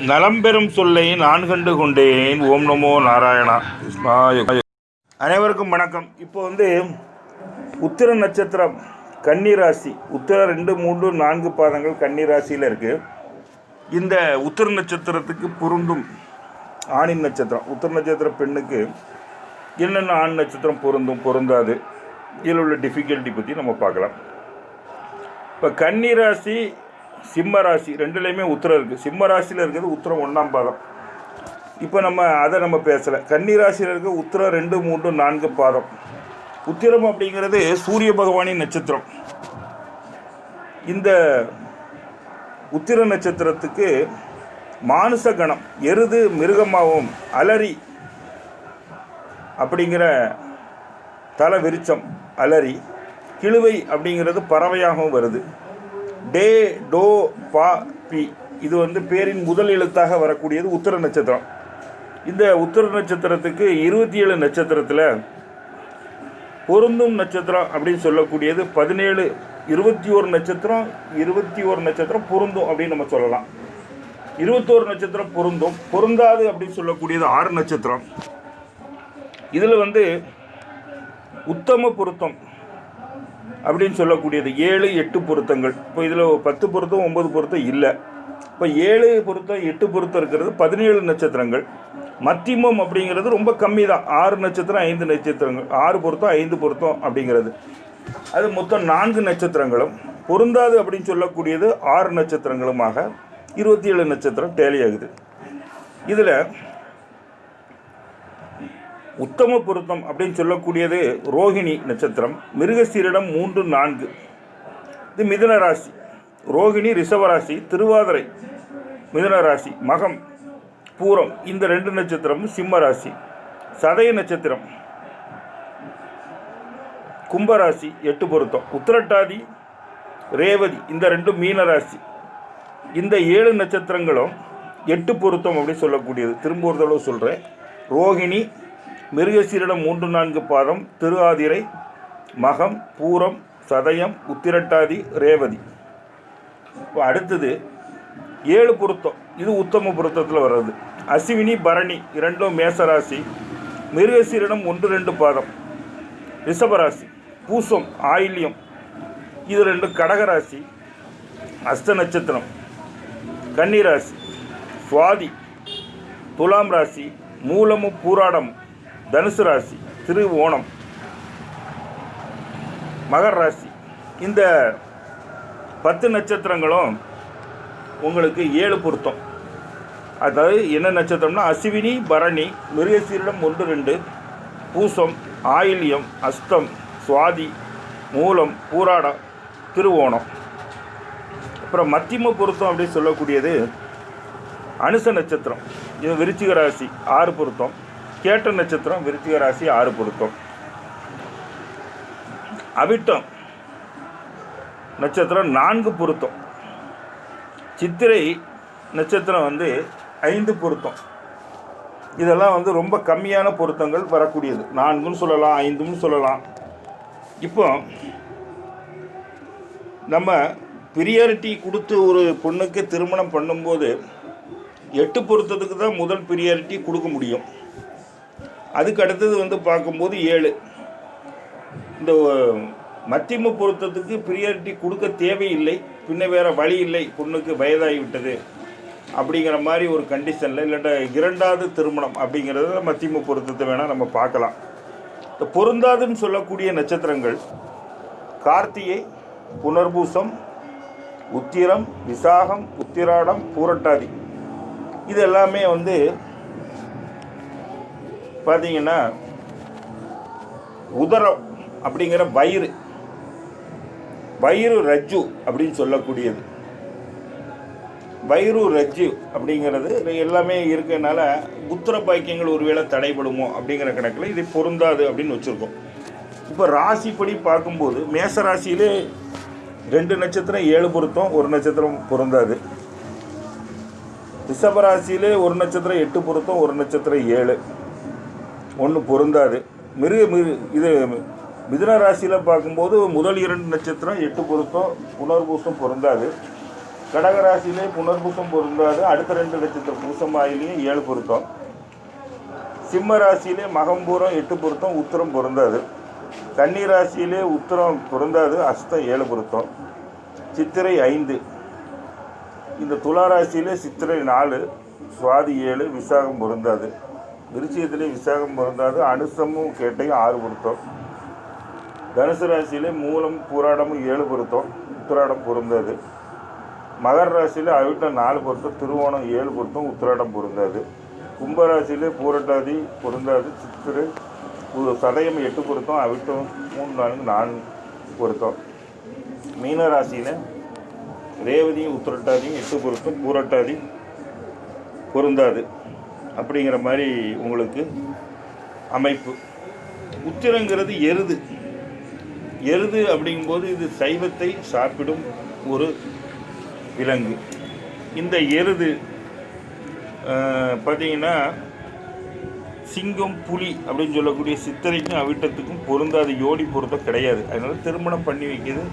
நலம் பெறும் சொல்லை நான் கண்டு கொண்டேன். ஓம் நமோ நாராயணா. அனைவருக்கும் வணக்கம். இப்போ வந்து உத்திர நட்சத்திரம் கன்னிராசி உத்திர ரெண்டு மூன்று நான்கு பாதங்கள் கன்னிராசியில் இருக்குது இந்த உத்திர நட்சத்திரத்துக்கு பொருந்தும் ஆணின் நட்சத்திரம். உத்திர நட்சத்திர பெண்ணுக்கு என்னென்ன ஆண் நட்சத்திரம் பொருந்தும் பொருந்தாது இதில் உள்ள டிஃபிகல்ட்டி பற்றி நம்ம பார்க்கலாம். இப்போ கன்னிராசி சிம்ம ராசி ரெண்டுலேயுமே உத்திரம் இருக்குது சிம்ம ராசியில் இருக்கிறது உத்திரம் ஒன்றாம் பாதம். இப்போ நம்ம அதை நம்ம பேசலை. கன்னி ராசியில் இருக்க உத்திரம் ரெண்டு மூன்று நான்கு பாதம். உத்திரம் அப்படிங்கிறது சூரிய பகவானின் நட்சத்திரம். இந்த உத்திர நட்சத்திரத்துக்கு மானுச கணம் எருது மிருகமாகவும் அலரி அப்படிங்கிற தலை விருச்சம் அலரி கிழுவை அப்படிங்கிறது பறவையாகவும் வருது. டே டோ பா பி. இது வந்து பேரின் முதல் எழுத்தாக வரக்கூடியது உத்திர நட்சத்திரம். இந்த உத்தர நட்சத்திரத்துக்கு இருபத்தி ஏழு நட்சத்திரத்தில் பொருந்தும் நட்சத்திரம் அப்படின்னு சொல்லக்கூடியது பதினேழு இருபத்தி ஒரு நட்சத்திரம் இருபத்தி ஒரு நட்சத்திரம் பொருந்தும் அப்படின்னு நம்ம சொல்லலாம். இருபத்தோரு நட்சத்திரம் பொருந்தும். பொருந்தாது அப்படின்னு சொல்லக்கூடியது ஆறு நட்சத்திரம். இதில் வந்து உத்தம பொருத்தம். அப்படின்னு சொல்லக்கூடியது ஏழு எட்டு பொருத்தங்கள். இப்போ இதில் பத்து பொருத்தம் ஒன்பது பொருத்தம் இல்லை. இப்போ ஏழு பொருத்தம் எட்டு பொருத்தம் இருக்கிறது பதினேழு நட்சத்திரங்கள். மத்தியமம் அப்படிங்கிறது ரொம்ப கம்மி தான். ஆறு நட்சத்திரம் ஐந்து நட்சத்திரங்கள். ஆறு பொருத்தம் ஐந்து பொருத்தம் அப்படிங்கிறது. அது மொத்தம் நான்கு நட்சத்திரங்களும். பொருந்தாது அப்படின்னு சொல்லக்கூடியது ஆறு நட்சத்திரங்களுமாக இருபத்தி ஏழு நட்சத்திரம் டேலி ஆகுது. இதில் உத்தம பொருத்தம் அப்படின்னு சொல்லக்கூடியது ரோகிணி நட்சத்திரம். மிருகசீரிடம் மூன்று நான்கு. இது மிதுன ராசி. ரோகிணி ரிஷபராசி திருவாதிரை. மிதுன ராசி மகம் பூரம். இந்த ரெண்டு நட்சத்திரமும் சிம்ம ராசி. சதய நட்சத்திரம். கும்பராசி எட்டு பொருத்தம். உத்திரட்டாதி ரேவதி இந்த ரெண்டும் மீன ராசி. இந்த ஏழு நட்சத்திரங்களும் எட்டு பொருத்தம் அப்படின்னு சொல்லக்கூடியது. திரும்ப ஒரு தடவை சொல்கிறேன் ரோகிணி மிருகசீரிடம் மூன்று நான்கு பாதம் திரு ஆதிரை மகம் பூரம் சதயம் உத்திரட்டாதி ரேவதி. இப்போ அடுத்தது ஏழு பொருத்தம். இது உத்தம பொருத்தத்தில் வர்றது. அஸ்வினி பரணி இரண்டும் மேசராசி. மிருகசீரிடம் ஒன்று ரெண்டு பாதம். ரிஷபராசி பூசம் ஆயில்யம். இது ரெண்டு கடகராசி அஸ்த நட்சத்திரம். கன்னிராசி சுவாதி. துலாம் ராசி மூலமும் பூராடமும் தனுசு ராசி திரு ஓணம் மகர் ராசி. இந்த பத்து நட்சத்திரங்களும் உங்களுக்கு ஏழு பொருத்தம். அதாவது என்ன நட்சத்திரம்னா அஸ்வினி பரணி மிருகசீரிடம் ஒன்று ரெண்டு பூசம் ஆயில்யம் அஸ்தம் சுவாதி மூலம் பூராடம் திருவோணம் அப்புறம் மத்தியம பொருத்தம் அப்படின்னு சொல்லக்கூடியது அனுச நட்சத்திரம். இது விருச்சிக ராசி ஆறு பொருத்தம். கேட்ட நட்சத்திரம் விருத்திக ராசி ஆறு பொருத்தம். அவிட்டம் நட்சத்திரம் நான்கு பொருத்தம். சித்திரை நட்சத்திரம் வந்து ஐந்து பொருத்தம். இதெல்லாம் வந்து ரொம்ப கம்மியான பொருத்தங்கள் வரக்கூடியது. நான்கும் சொல்லலாம் ஐந்துன்னு சொல்லலாம். இப்போ நம்ம பிரியாரிட்டி கொடுத்து ஒரு பொண்ணுக்கு திருமணம் பண்ணும்போது எட்டு பொருத்தத்துக்கு தான் முதல் பிரியாரிட்டி கொடுக்க முடியும். அதுக்கு அடுத்தது வந்து பார்க்கும்போது ஏழு. இந்த மத்தியம பொருத்தத்துக்கு ப்ரியாரிட்டி கொடுக்க தேவையில்லை. பின்ன வேறு வழி இல்லை. பொண்ணுக்கு வயதாகிவிட்டது அப்படிங்கிற மாதிரி ஒரு கண்டிஷனில் இல்லாட்ட இரண்டாவது திருமணம் அப்படிங்கிறத மத்தியம பொருத்தத்தை வேணால் நம்ம பார்க்கலாம். இந்த பொருந்தாதுன்னு சொல்லக்கூடிய நட்சத்திரங்கள் கார்த்திகை புனர்பூசம் உத்திரம் விசாகம் உத்திராடம் பூரட்டாதி. இது எல்லாமே வந்து பார்த்தீங்கன்னா உதரம் அப்படிங்கிற வயிறு வயிறு ரஜ்ஜு அப்படின்னு சொல்லக்கூடியது. வயிறு ரஜ்ஜு அப்படிங்கிறது எல்லாமே இருக்கனால புத்திர பாக்கியங்கள் ஒருவேளை தடைபடுமோ அப்படிங்கிற கணக்கில் இது பொருந்தாது அப்படின்னு வச்சுருக்கோம். இப்போ ராசிப்படி பார்க்கும்போது மேச ராசியிலே ரெண்டு நட்சத்திரம் ஏழு பொருத்தம் ஒரு நட்சத்திரம் பொருந்தாது. ரிஷபராசியிலே ஒரு நட்சத்திரம் எட்டு பொருத்தம் ஒரு நட்சத்திரம் ஏழு. ஒன்று பொருந்தாது. மிருக மிரு இது மிதுன ராசியில் பார்க்கும்போது முதல் இரண்டு நட்சத்திரம் எட்டு பொருத்தம் புனர்பூசம் பொருந்தாது. கடகராசியிலே புனர்பூசம் பொருந்தாது. அடுத்த ரெண்டு நட்சத்திரம் பூசம் ஆயிலையும் ஏழு பொருத்தம். சிம்ம ராசியிலே மகம்பூரம் எட்டு பொருத்தம் உத்தரம் பொருந்தாது. கன்னி ராசியிலே உத்தரம் பொருந்தாது அஸ்தம் ஏழு பொருத்தம். சித்திரை ஐந்து. இந்த துலா ராசியிலே சித்திரை நாலு சுவாதி ஏழு விசாகம் பொருந்தாது. விருச்சியத்திலே விசாகம் பொருந்தாது அனுசமும் கேட்டையும் ஆறு பொருத்தம். தனுசு ராசியிலே மூலம் பூராடமும் ஏழு பொருத்தம். உத்திராடம் பொருந்தாது. மகர ராசியில் அவிட்டம் நாலு பொருத்தம். திருவோணம் ஏழு பொருத்தம். உத்திராடம் பொருந்தாது. கும்பராசியிலே பூரட்டாதி பொருந்தாது. சித்திரை சதயம் எட்டு பொருத்தம். அவிட்டம் மூணு நான்கு நான்கு பொருத்தம். மீன ராசியில் ரேவதியும் உத்திரட்டாதியும் எட்டு பொருத்தம். பூரட்டாதி பொருந்தாது. அப்படிங்கிற மாதிரி உங்களுக்கு அமைப்பு. உத்திரங்கிறது எருது. எருது அப்படிங்கும்போது இது சைவத்தை சாப்பிடும் ஒரு விலங்கு. இந்த எருது பார்த்தீங்கன்னா சிங்கம் புலி அப்படின்னு சொல்லக்கூடிய சித்தரைக்கும் அவிட்டத்துக்கும் பொருந்தாத யோடி பொருத்தம் கிடையாது. அதனால் திருமணம் பண்ணி வைக்கிறது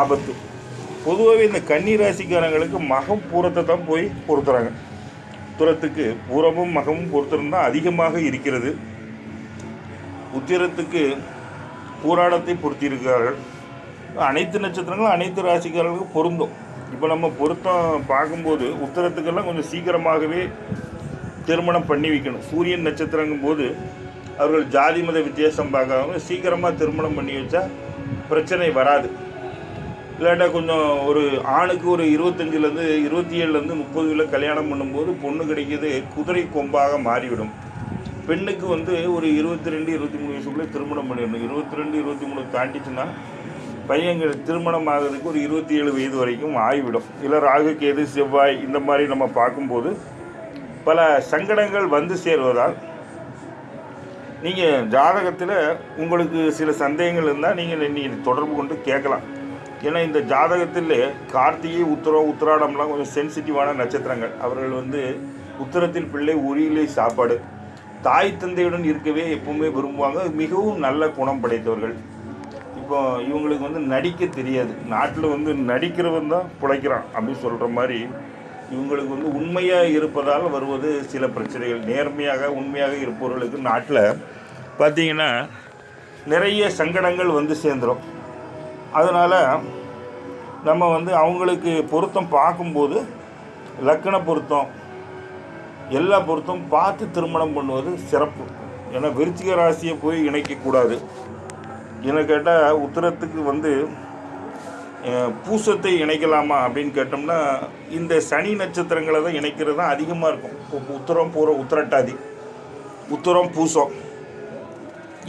ஆபத்து. பொதுவாகவே இந்த கன்னி ராசிக்காரங்களுக்கு மகம் பூரத்தை தான் போய் பொருத்துறாங்க. உத்திரத்துக்கு பூரமும் மகமும் பொறுத்திருந்தால் அதிகமாக இருக்கிறது. உத்திரத்துக்கு பூராடத்தை பொருத்தியிருக்கிறார்கள் அனைத்து நட்சத்திரங்களும் அனைத்து ராசிக்காரர்களுக்கும் பொருந்தும். இப்போ நம்ம பொருத்தம் பார்க்கும்போது உத்தரத்துக்கெல்லாம் கொஞ்சம் சீக்கிரமாகவே திருமணம் பண்ணி வைக்கணும். சூரியன் நட்சத்திரங்கும் போது அவர்கள் ஜாதி மத வித்தியாசம் பார்க்காம சீக்கிரமாக திருமணம் பண்ணி வச்சா பிரச்சனை வராது. இல்லாட்டா கொஞ்சம் ஒரு ஆணுக்கு ஒரு இருபத்தஞ்சிலேருந்து இருபத்தி ஏழுலேருந்து முப்பதுல கல்யாணம் பண்ணும்போது பொண்ணு கிடைக்கிது குதிரை கொம்பாக மாறிவிடும். பெண்ணுக்கு வந்து ஒரு இருபத்தி ரெண்டு இருபத்தி மூணு வயசுக்குள்ளே திருமணம் பண்ணிடணும். இருபத்தி ரெண்டு இருபத்தி மூணு தாண்டிச்சுன்னா பையன்கள் திருமணம் ஆகிறதுக்கு ஒரு இருபத்தி ஏழு வயது வரைக்கும் ஆகிவிடும் இல்லை ராகு கேது செவ்வாய் இந்த மாதிரி நம்ம பார்க்கும்போது பல சங்கடங்கள் வந்து சேர்வதால் நீங்கள் ஜாதகத்தில் உங்களுக்கு சில சந்தேகங்கள் இருந்தால் நீங்கள் நீங்கள் தொடர்பு கொண்டு கேட்கலாம். ஏன்னா இந்த ஜாதகத்தில் கார்த்திகை உத்தரம் உத்திராடம்லாம் கொஞ்சம் சென்சிட்டிவான நட்சத்திரங்கள். அவர்கள் வந்து உத்தரத்தில் பிள்ளை உரியிலே சாப்பாடு. தாய் தந்தையுடன் இருக்கவே எப்பவுமே விரும்புவாங்க. மிகவும் நல்ல குணம் படைத்தவர்கள். இப்போ இவங்களுக்கு வந்து நடிக்க தெரியாது. நாட்டில் வந்து நடிக்கிறவன் தான் பிழைக்கிறான் அப்படின்னு சொல்கிற மாதிரி இவங்களுக்கு வந்து உண்மையாக இருப்பதால் வருவது சில பிரச்சனைகள். நேர்மையாக உண்மையாக இருப்பவர்களுக்கு நாட்டில் பார்த்தீங்கன்னா நிறைய சங்கடங்கள் வந்து சேர்ந்துடும் அதனால் நம்ம வந்து அவங்களுக்கு பொருத்தம் பார்க்கும்போது லக்கண பொருத்தம் எல்லா பொருத்தம் பார்த்து திருமணம் பண்ணுவது சிறப்பு. ஏன்னா விருச்சிக ராசியை போய் இணைக்கக்கூடாது. என்ன கேட்டால் உத்தரத்துக்கு வந்து பூசத்தை இணைக்கலாமா அப்படின்னு கேட்டோம்னா இந்த சனி நட்சத்திரங்களை தான் இணைக்கிறது தான் அதிகமாக இருக்கும். இப்போ உத்தரம் பூர உத்திரட்டாதி உத்தரம் பூசம்.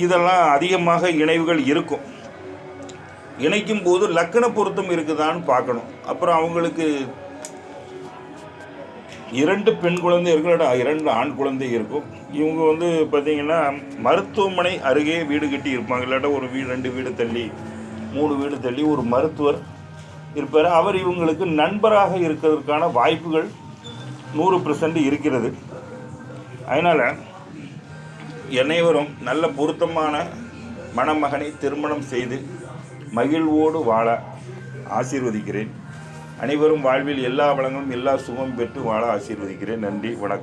இதெல்லாம் அதிகமாக இணைவுகள் இருக்கும். இணைக்கும் போது லக்கண பொருத்தம் இருக்குதான்னு பார்க்கணும். அப்புறம் அவங்களுக்கு இரண்டு பெண் குழந்தை இருக்கிற இரண்டு ஆண் குழந்தை இருக்கும். இவங்க வந்து பார்த்திங்கன்னா மருத்துவமனை அருகே வீடு கட்டி இருப்பாங்க. இல்லாட்டா ஒரு வீடு ரெண்டு வீடு தள்ளி மூணு வீடு தள்ளி ஒரு மருத்துவர் இருப்பார். அவர் இவங்களுக்கு நண்பராக இருக்கிறதுக்கான வாய்ப்புகள் நூறு பர்சன்ட் இருக்கிறது. அதனால் அனைவரும் நல்ல பொருத்தமான மணமகனை திருமணம் செய்து மகிழ்வோடு வாழ ஆசீர்வதிக்கிறேன். அனைவரும் வாழ்வில் எல்லா வளங்களும் எல்லா சுகம் பெற்று வாழ ஆசீர்வதிக்கிறேன். நன்றி வணக்கம்.